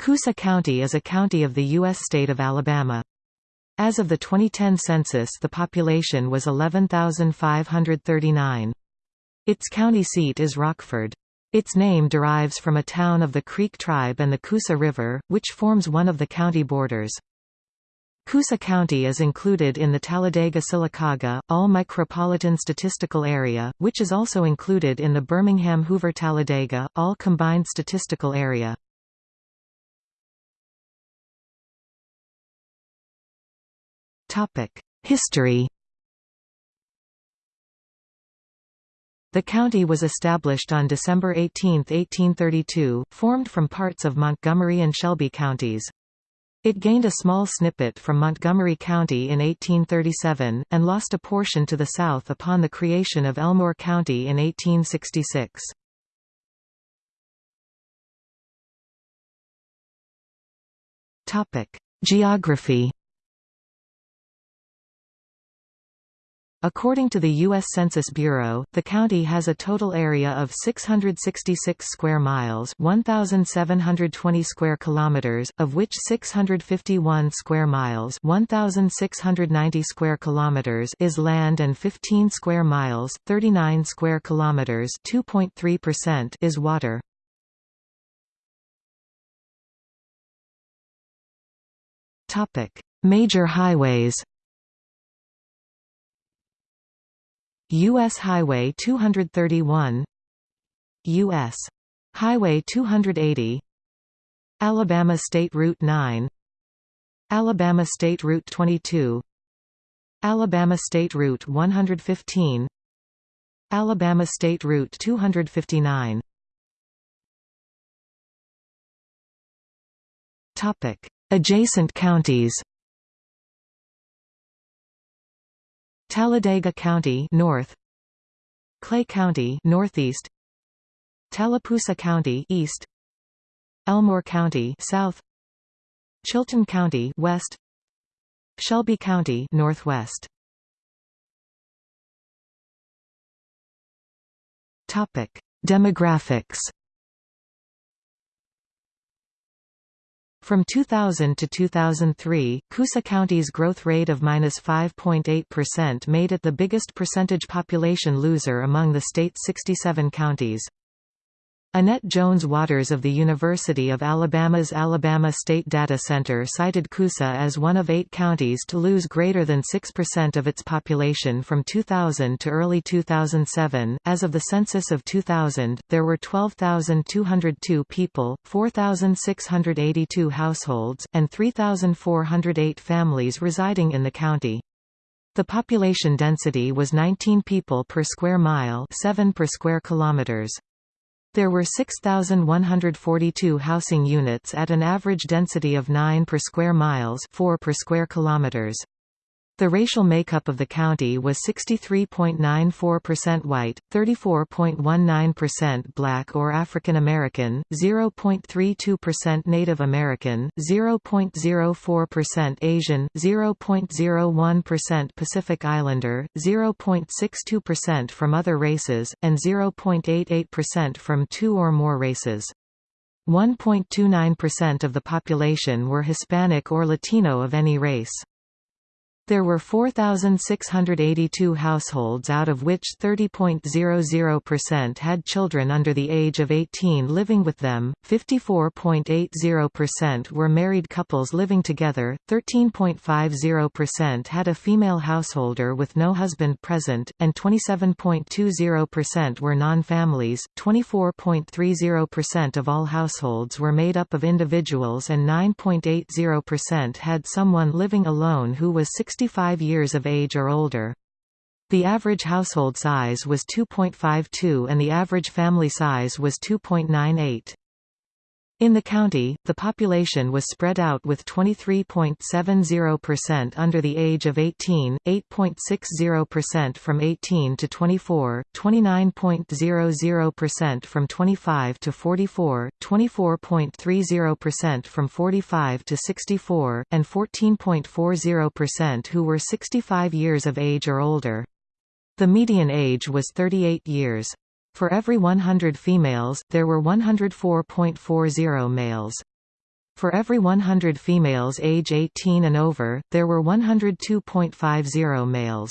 Coosa County is a county of the U.S. state of Alabama. As of the 2010 census the population was 11,539. Its county seat is Rockford. Its name derives from a town of the Creek tribe and the Coosa River, which forms one of the county borders. Coosa County is included in the Talladega-Sylacauga, All Micropolitan Statistical Area, which is also included in the Birmingham-Hoover-Talladega, All Combined Statistical Area. History The county was established on December 18, 1832, formed from parts of Montgomery and Shelby counties. It gained a small snippet from Montgomery County in 1837, and lost a portion to the south upon the creation of Elmore County in 1866. Geography According to the U.S. Census Bureau, the county has a total area of 666 square miles 1,720 square kilometers, of which 651 square miles 1,690 square kilometers is land and 15 square miles 39 square kilometers 2.3% is water. Major highways U.S. Highway 231 U.S. Highway 280 Alabama State Route 9 Alabama State Route 22 Alabama State Route 115 Alabama State Route 259 Adjacent counties Talladega County north. Clay County northeast. Tallapoosa County east. Elmore County south. Chilton County west. Shelby County northwest. Topic Demographics From 2000 to 2003, Coosa County's growth rate of -5.8% made it the biggest percentage population loser among the state's 67 counties. Annette Jones Watters of the University of Alabama's Alabama State Data Center cited Coosa as one of eight counties to lose greater than 6% of its population from 2000 to early 2007. As of the census of 2000, there were 12,202 people, 4,682 households, and 3,408 families residing in the county. The population density was 19 people per square mile 7 per square kilometers. There were 6,142 housing units at an average density of 9 per square miles 4 per square kilometers. The racial makeup of the county was 63.94% white, 34.19% black or African American, 0.32% Native American, 0.04% Asian, 0.01% Pacific Islander, 0.62% from other races, and 0.88% from two or more races. 1.29% of the population were Hispanic or Latino of any race. There were 4,682 households out of which 30.00% had children under the age of 18 living with them, 54.80% were married couples living together, 13.50% had a female householder with no husband present, and 27.20% were non-families, 24.30% of all households were made up of individuals and 9.80% had someone living alone who was 60 65 years of age or older. The average household size was 2.52 and the average family size was 2.98. In the county, the population was spread out with 23.70% under the age of 18, 8.60% from 18 to 24, 29.00% from 25 to 44, 24.30% from 45 to 64, and 14.40% who were 65 years of age or older. The median age was 38 years. For every 100 females, there were 104.40 males. For every 100 females age 18 and over, there were 102.50 males.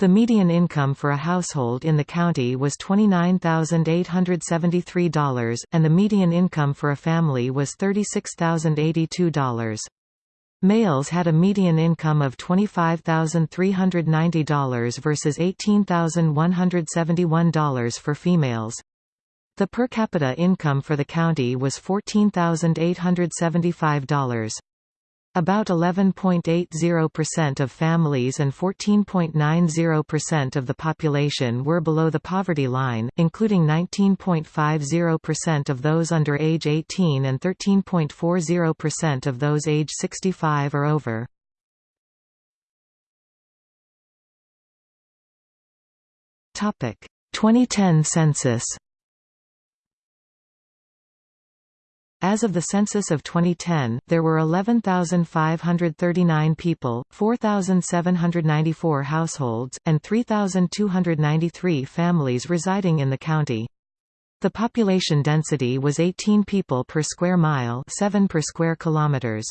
The median income for a household in the county was $29,873, and the median income for a family was $36,082. Males had a median income of $25,390 versus $18,171 for females. The per capita income for the county was $14,875. About 11.80% of families and 14.90% of the population were below the poverty line, including 19.50% of those under age 18 and 13.40% of those age 65 or over. Topic: 2010 census As of the census of 2010, there were 11,539 people, 4,794 households, and 3,293 families residing in the county. The population density was 18 people per square mile 7 per square kilometers.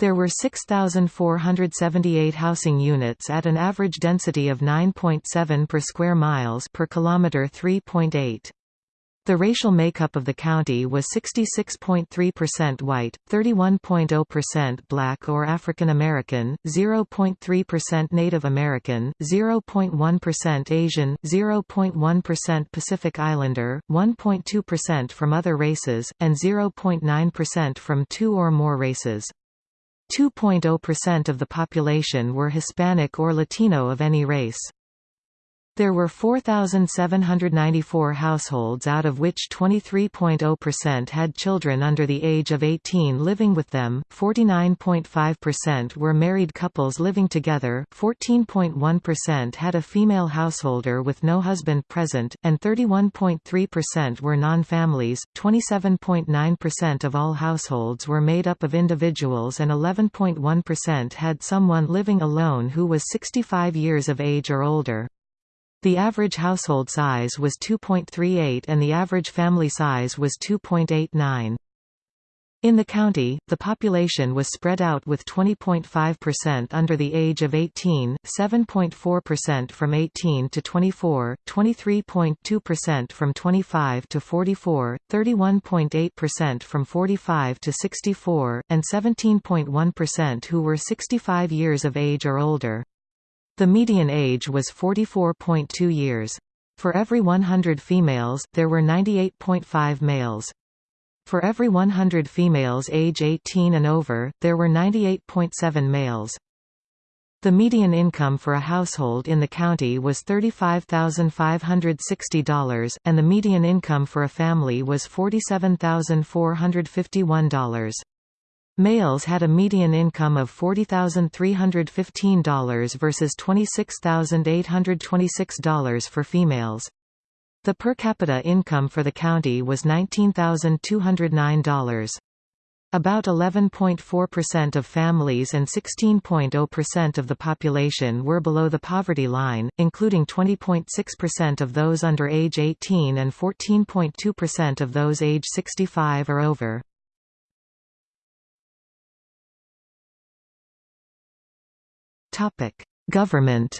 There were 6,478 housing units at an average density of 9.7 per square miles per kilometer 3.8. The racial makeup of the county was 66.3% white, 31.0% black or African American, 0.3% Native American, 0.1% Asian, 0.1% Pacific Islander, 1.2% from other races, and 0.9% from two or more races. 2.0% of the population were Hispanic or Latino of any race. There were 4,794 households out of which 23.0% had children under the age of 18 living with them, 49.5% were married couples living together, 14.1% had a female householder with no husband present, and 31.3% were non-families, 27.9% of all households were made up of individuals and 11.1% had someone living alone who was 65 years of age or older. The average household size was 2.38 and the average family size was 2.89. In the county, the population was spread out with 20.5% under the age of 18, 7.4% from 18 to 24, 23.2% from 25 to 44, 31.8% from 45 to 64, and 17.1% who were 65 years of age or older. The median age was 44.2 years. For every 100 females, there were 98.5 males. For every 100 females age 18 and over, there were 98.7 males. The median income for a household in the county was $35,560, and the median income for a family was $47,451. Males had a median income of $40,315 versus $26,826 for females. The per capita income for the county was $19,209. About 11.4% of families and 16.0% of the population were below the poverty line, including 20.6% of those under age 18 and 14.2% of those age 65 or over. Topic: Government.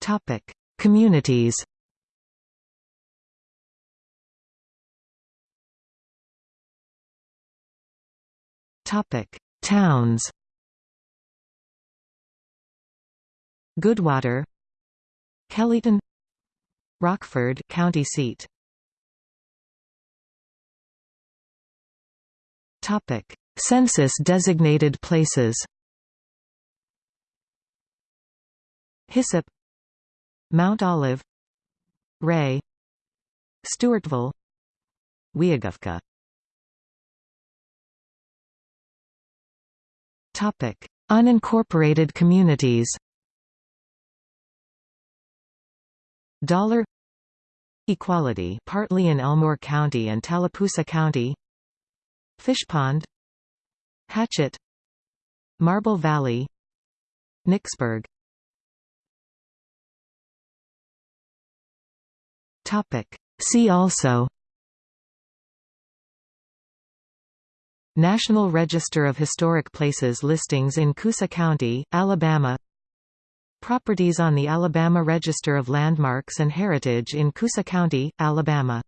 Topic: Communities. Topic: Towns. Goodwater, Kellyton, Rockford, county seat. Topic: Census-designated places. Hissop, Mount Olive, Ray, Stewartville, Weogufka. Topic: Unincorporated communities. Dollar. Equality partly in Elmore County and Tallapoosa County Fishpond Hatchet Marble Valley Nixburg. See also. National Register of Historic Places listings in Coosa County, Alabama. Properties on the Alabama Register of Landmarks and Heritage in Coosa County, Alabama